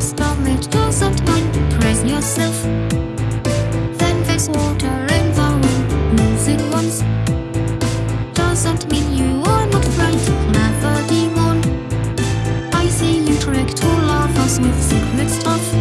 Stomach doesn't mind Praise yourself. Then face water in the lose it once. Doesn't mean you are not right Never demon I see you trick to love us with secret stuff.